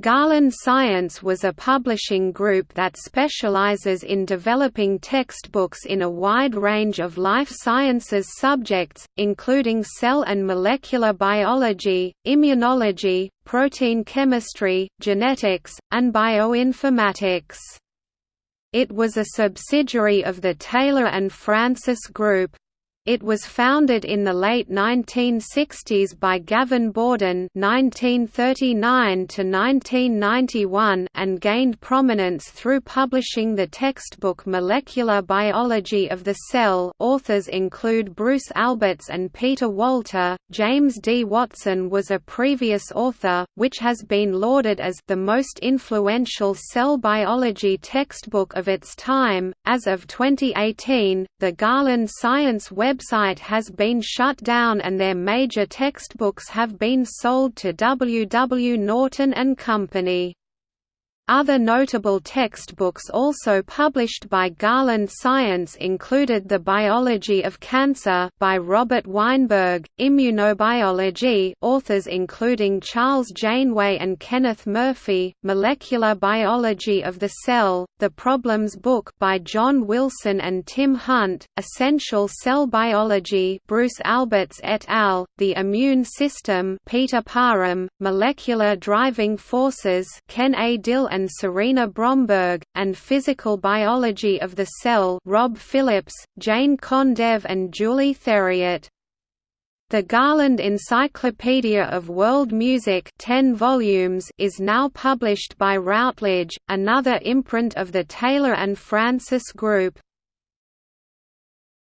Garland Science was a publishing group that specializes in developing textbooks in a wide range of life sciences subjects, including cell and molecular biology, immunology, protein chemistry, genetics, and bioinformatics. It was a subsidiary of the Taylor and Francis Group, it was founded in the late 1960s by Gavin Borden (1939–1991) and gained prominence through publishing the textbook Molecular Biology of the Cell. Authors include Bruce Alberts and Peter Walter. James D. Watson was a previous author, which has been lauded as the most influential cell biology textbook of its time. As of 2018, the Garland Science Web website has been shut down and their major textbooks have been sold to W. W. Norton and Company. Other notable textbooks also published by Garland Science included The Biology of Cancer by Robert Weinberg, Immunobiology authors including Charles Janeway and Kenneth Murphy, Molecular Biology of the Cell, The Problems Book by John Wilson and Tim Hunt, Essential Cell Biology Bruce Alberts et al., The Immune System Peter Parham, Molecular Driving Forces Ken A. Dill and and Sarina Bromberg, and Physical Biology of the Cell Rob Phillips, Jane Kondev and Julie Theriot. The Garland Encyclopedia of World Music 10 volumes is now published by Routledge, another imprint of the Taylor and Francis Group.